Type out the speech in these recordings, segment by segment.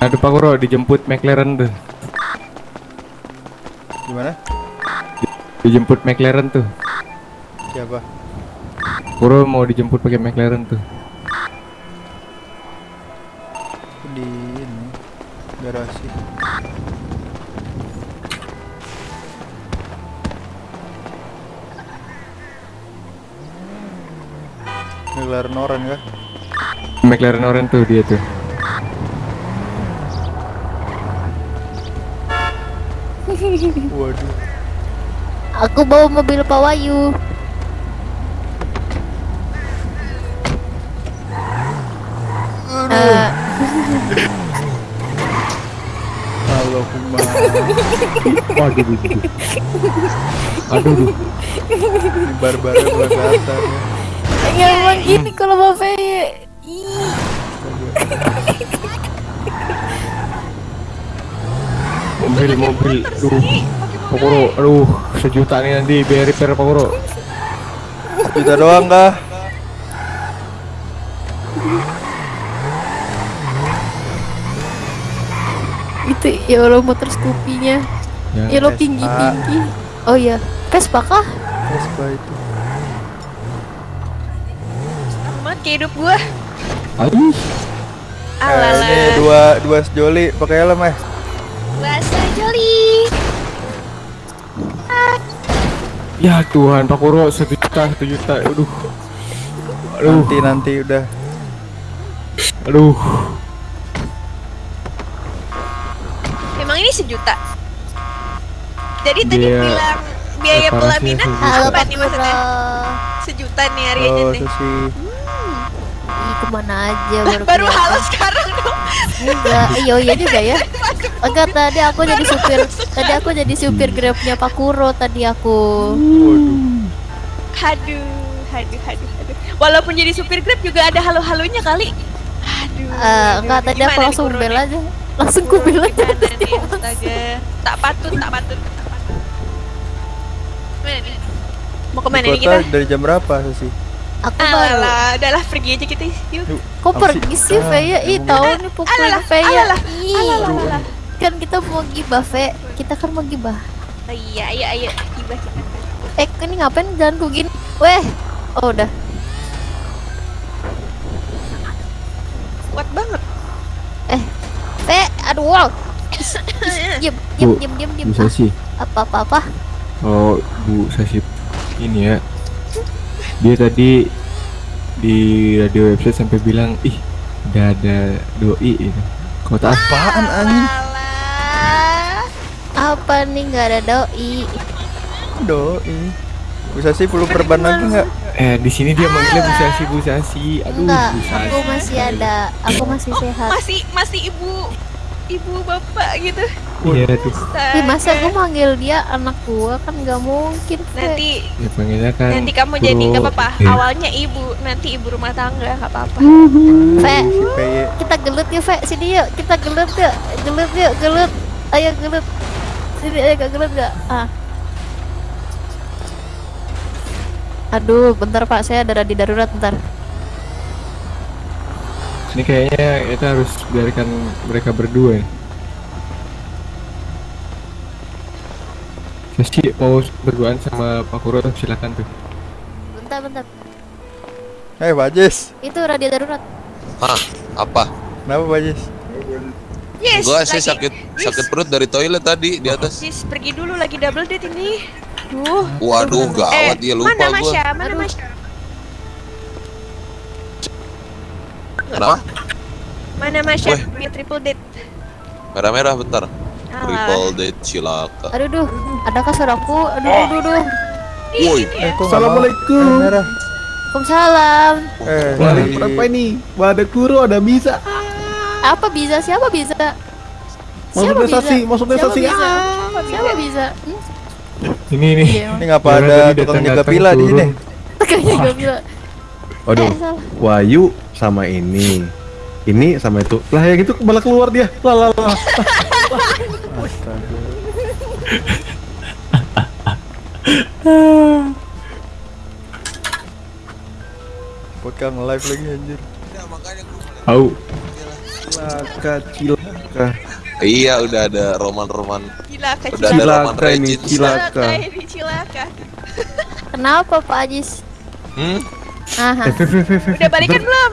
Aduh Pak Kuro dijemput McLaren tuh. Gimana? Dijemput McLaren tuh. Siapa? Kuro mau dijemput pakai McLaren tuh. Di ini garasi. McLaren orange kah? McLaren orange tuh dia tuh. Waduh. Aku bawa mobil Pak Wayu. Eh, Halo Kumar. Waduh. Aduh. Aduh. duh. Ini barbar belah kelihatan ya. ya emang gini kalau Bapak Ih, Mobil mobil. Aduh. Pak Kuro, aduh sejuta nih nanti biar repair Pak Kuro. Kita doang kah? itu ya Allah motor Scoopy-nya. Ya. Ya lo tinggi tinggi. Oh iya, Vespa kah? Vespa itu. Amat kayak hidup gua. Aduh. Eh, Alala. ini dua dua sejoli pakai helm eh. Bahasa joli. Ya Tuhan Pak Kuro satu juta satu juta. Aduh. Aduh. Nanti nanti udah. Aduh. Emang ini sejuta. Jadi tadi Dia bilang biaya reparasinya pelaminan apa nih maksudnya? Sejuta nih harganya Oh, nih. Susi. Ih, ke mana aja baru, baru halo sekarang. Enggak, iya iya juga ya. Enggak tadi aku jadi supir, tadi aku jadi supir grabnya Pak Kuro tadi aku. Waduh. Haduh, haduh, haduh, haduh. Walaupun jadi supir Grab juga ada halo-halonya kali. Aduh. Eh, aduh, enggak tadi aku langsung bel aja. Langsung ku bel aja. gimana nih, astaga. Tak patut, tak patut, tak patut. Mana nih? Mau ke mana nih kita? dari jam berapa Susi? Aku baru. Alah, udahlah pergi aja kita. Yuk. Kok pergi sih? Ah, Feya? Ih, tahu nih pukulin Alalah, Feya. Alalah. kan kita mau gibah, Fe. Kita kan mau gibah. Oh, iya, ayo, ayo, tiba kita. Eh, ini ngapain jalan ku gini? Weh. Oh, udah. Kuat banget. Eh, Fe, aduh, wow. Diam, diam, diam, diam, diam. Bu Sasi. Apa, apa, apa? Oh, Bu Sasi ini ya. Dia tadi di radio website sampai bilang, "Ih, udah ada doi ini." Kau tahu? Apaan anjing? Alah. Apa nih nggak ada doi? Doi. Bisa sih perlu perban lagi nggak? Eh, di sini dia manggilnya Bu Sasi, Bu Sasi. Aduh, Enggak, Bu Sasi. aku masih ada. Aku masih Oh, sehat. masih masih ibu ibu bapak gitu. Iya tuh. Ih, masa gue manggil dia anak gua kan nggak mungkin. Fe. nanti Ya panggilnya kan. nanti kamu jadi Bro. nggak apa-apa. Eh, Awalnya ibu, nanti ibu rumah tangga nggak apa-apa. Fe, Si PY. kita gelut yuk, Fe. Sini yuk, kita gelut yuk. Gelut yuk, gelut. Ayo gelut. Sini ayo gak gelut gak? Ah. Aduh, bentar Pak, saya ada di darurat bentar. Ini kayaknya kita harus biarkan mereka berdua ya. Sasi mau berduaan sama Pak Kuro silakan tuh. Bentar, bentar. Eh, Bajis. Itu radio darurat. Hah? Apa? Kenapa Bajis? Yes. Gua sih lagi- sakit sakit perut dari toilet tadi di atas. Yes, pergi dulu lagi double date ini. Duh. Waduh, gawat dia lupa mana gua. Masya? Mana Aduh. Masya? Kenapa? Mana Masya? Biar triple date. Merah-merah bentar. Triple date cilaka. Aduh, duh. Adakah suaraku? Aduh, duh, duh, duh. Woi? Assalamualaikum. Eh. Waalaikumsalam. Eh, berapa ini? Wah, ada kuro, ada bisa. Apa bisa? Siapa bisa? Sasi, maksudnya Siapa sasi. bisa? Ah. Siapa bisa? Hmm? Ini. Iya, Ini ngapa Karena ada tukang jaga pila di sini? Kayaknya gak bisa. Waduh, Eh. Wahyu sama ini. Ini sama itu. Lah yang itu malah keluar dia. Lah lah lah. Astaga. Podcast nge-live lagi anjir. Au. Cilaka, cilaka. Iya udah ada roman-roman Gila kak Udah ada cilaka. roman Cilaka ini, cilaka. ini cilaka. Kenapa Pak Ajis? Hmm? Aha, Udah balikan bentar. belum?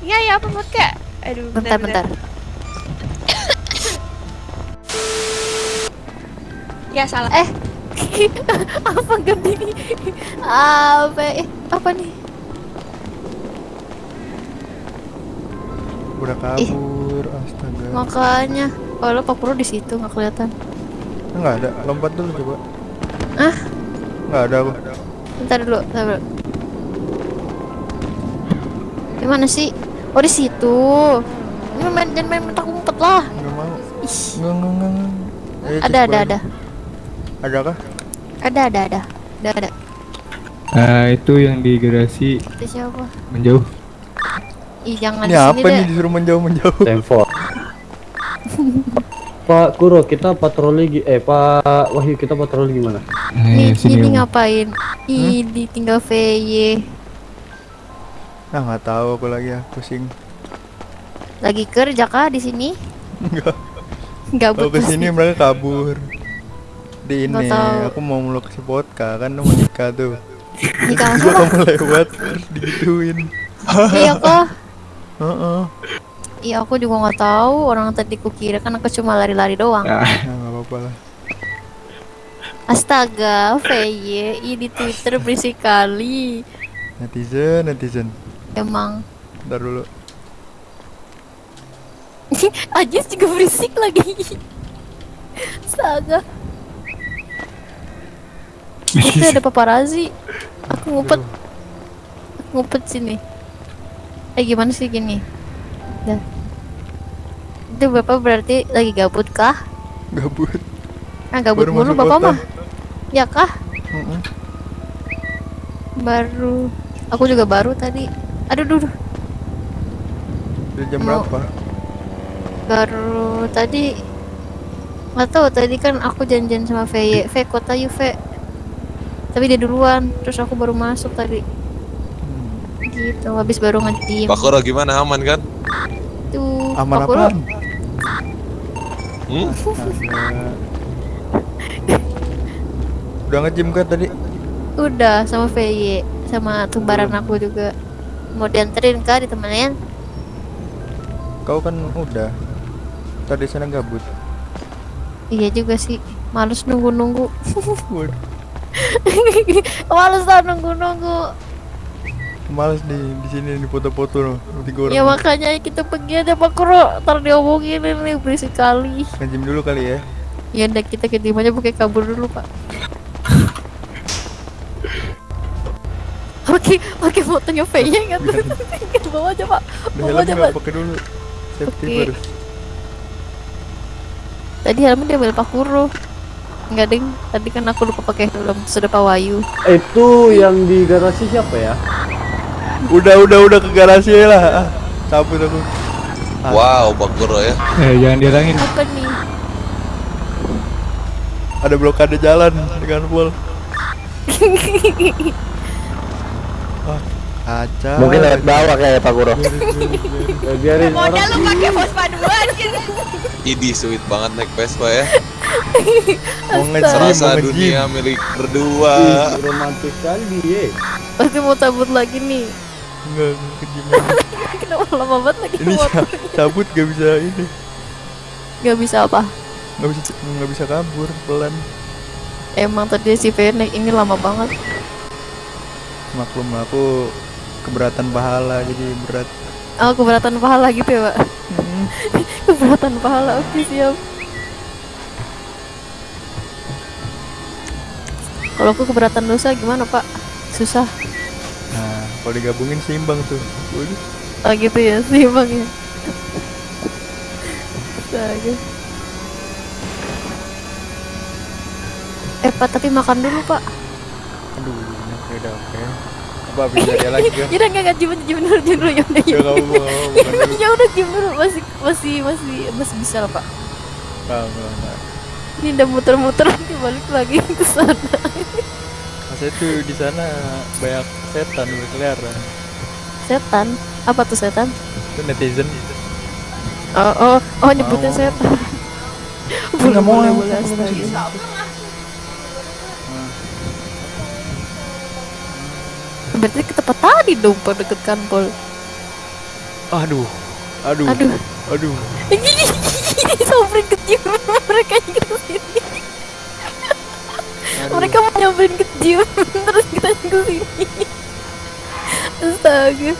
Iya ya apa kak? Aduh bentar bentar. Ya salah. Eh, apa nih? Apa? Eh, apa nih? Udah kabur, astaga. Makanya, kalau Pak Purwo di situ nggak kelihatan. Enggak ada, lompat dulu coba. Ah? Enggak ada aku. Bentar dulu, bentar dulu. Di mana sih? Oh di situ. Ini main jangan main mentak umpet lah. Enggak mau. Ih, enggak, enggak. enggak. Ayo, ada ada ada Ada kah? ada ada ada ada ada. Ah, itu yang di garasi Itu siapa? menjauh. Ih jangan Ini di sini apa nih disuruh menjauh-menjauh? Tempo. Pak Kuro, kita patroli gi- eh Pak Wahyu kita patroli gimana? Nih, Eh, sini. ini Om. ngapain? Ih, ditinggal VY. Nah, nggak tahu aku lagi ya, pusing. Lagi kerja kah di sini? Enggak. Gabut Aku ke sini pasti. mereka kabur. Di ini, aku mau meluk si vodka kan mau nikah tuh. Nikah sama kamu lewat digituin. Iya kah? Heeh. Iya aku juga nggak tahu. Orang tadi kukira kan aku cuma lari-lari doang. Ah, Nah, nggak apa-apa lah. Astaga, VY, di Twitter berisik kali. Netizen, netizen. Emang. Ntar dulu. Ajis juga berisik lagi. Astaga. Itu ada paparazi. Aku ngumpet. Aku ngumpet sini. Eh gimana sih gini? Dah. Itu bapak berarti lagi gabut kah? Gabut. Ah gabut Baru mulu bapak kota. mah. Ya kah? Heeh. Baru. Aku juga baru tadi. Aduh, duh, duh. Dari jam Mau- berapa? baru tadi nggak tahu tadi kan aku janjian sama VY V kota yuk V tapi dia duluan terus aku baru masuk tadi Hmm. gitu habis baru nge-gym Pak Koro gimana aman kan? tuh Aman Pak Kuro, apaan? Hmm? Udah nge-gym kan tadi? udah sama VY sama tumbaran aku juga mau dianterin kah ditemenin Kau kan udah. Tadi sana gabut. iya juga sih males nunggu-nunggu Waduh, males lah nunggu-nunggu males di di sini di foto-foto loh. Tiga orang. ya makanya kita pergi aja Pak Kuro ntar diomongin ini berisik kali Nge-gym dulu kali ya. Ya udah kita ke tim aja pakai kabur dulu pak. Oke, oke fotonya Venya nggak tuh? Bawa aja pak. Bawa aja pak. pakai dulu. Safety Oke. first. Tadi helmnya diambil Pak Kuro. Enggak ding. Tadi kan aku lupa pakai helm. Sudah Pak Wayu. Itu yang di garasi siapa ya? Udah udah udah ke garasi aja lah. Ah, Cabut aku. Ah. Wow, Pak Koro ya. Eh, jangan dihalangin. Apa nih? Ada blokade jalan dengan full. Ah, kaca. Mungkin lewat bawah kayak Pak. Eh, biarin Modal lu pakai Vespa duluan gitu. Idi sweet banget naik Vespa ya. Mau nge-gym, Serasa dunia milik berdua. Ih, romantis kali. Pasti mau cabut lagi nih. Enggak, nge-gym. Kenapa lama banget lagi Ini ca- cabut gak bisa ini. Gak bisa apa? Gak bisa nggak bisa kabur pelan. Emang tadi si Venek ini lama banget. Maklum aku keberatan pahala jadi berat. Oh keberatan pahala gitu ya pak? Hmm. keberatan pahala oke siap. Kalau aku keberatan dosa gimana pak? Susah. Nah, kalau digabungin seimbang tuh. Waduh. Oh gitu ya, seimbang ya. Astaga. Eh pak, tapi makan dulu pak. Aduh, oke udah oke. Apa habis dari lagi? Ya udah nggak nggak jimin jimin dulu jimin dulu ya udah Ya ya. Ya udah jimin dulu masih masih masih masih bisa lah pak. Enggak, enggak, enggak. Ini udah muter-muter nanti balik lagi ke sana. Saya tuh di sana banyak setan berkeliaran. Setan? Apa tuh setan? Itu netizen. Oh, oh, oh nyebutin Mau. setan. Nggak mau, nggak boleh. Berarti ke tempat tadi dong, Pak, deket kantor. Aduh. Aduh. Aduh. Aduh. Samperin ke gym, mereka ke sini. Aduh. Mereka mau nyamperin ke gym, terus kita ke sini. Astaga.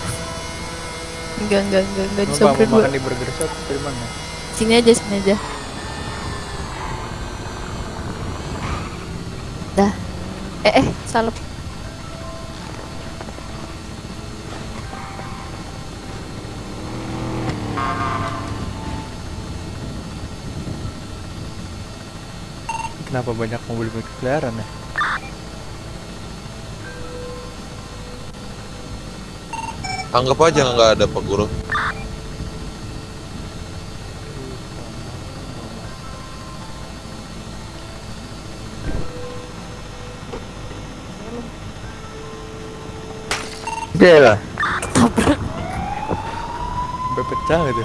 Enggak, enggak, enggak, enggak Pak disamperin mau gua. makan di burger shop dari mana? Sini aja, sini aja. Dah. Eh, eh, salep. Kenapa banyak mobil berkeliaran ya? Anggap aja nggak ada Pak Guru. Dia lah. Tabrak. Sampai pecah gitu.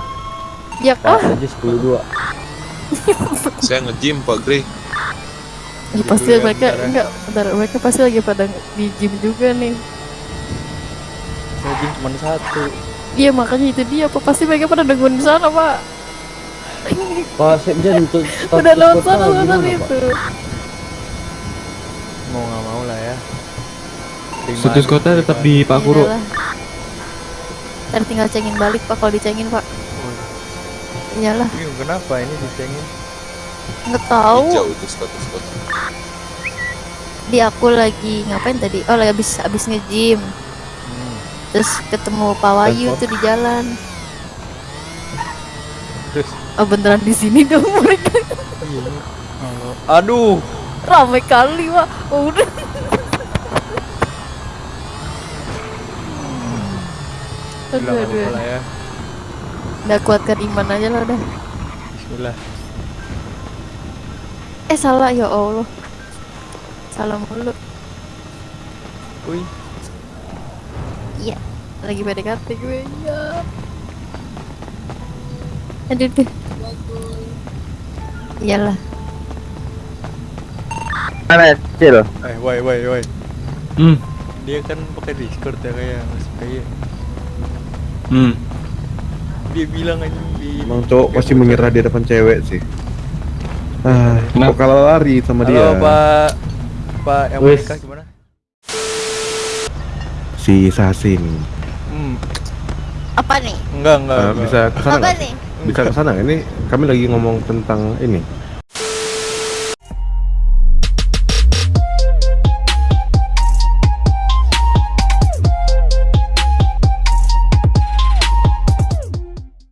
Ya kah? aja 10 Saya nge-gym Pak Gri. Ya, pasti Dulu ya, mereka enggak, bentar, mereka pasti lagi pada di gym juga nih. Gym cuma satu. Iya makanya itu dia, apa pasti mereka pada nungguin di sana, Pak. Pak Sekjen untuk Udah lewat sana Pak? itu. Mau nggak mau lah ya. Status kota tetap di Pak Guru. Iyalah. Ntar tinggal cengin balik, Pak, kalau dicengin, Pak. Iyalah, kenapa ini dicengin? nggak tahu. Hijau itu status kota. Di aku lagi ngapain tadi? Oh, lagi habis habis nge-gym. Terus ketemu Pak Wahyu tuh di jalan. Terus Oh, beneran di sini dong mereka. iya. Aduh. Ramai kali, Pak. Oh, udah. aduh, aduh. ya. Udah kuatkan iman aja lah udah. Bismillah. Eh salah ya Allah. Salah mulu. Wih. Iya. Lagi PDKT gue. Iya. Aduh deh. Iyalah. Mana Cil? Eh, woi, woi, woi. Hmm. Dia kan pakai Discord ya kayak Mas kayak Hmm. dia bilang aja di Emang cowok pasti menyerah di depan cewek sih. Ah, Kenapa? kok kalah lari sama Halo dia. Pak Pak yang mau Wis. nikah gimana? Si Sasin. Hmm, Apa nih? enggak enggak. Ah, enggak. bisa ke sana Apa nggak? nih? Bisa ke sana. Ini kami lagi ngomong tentang ini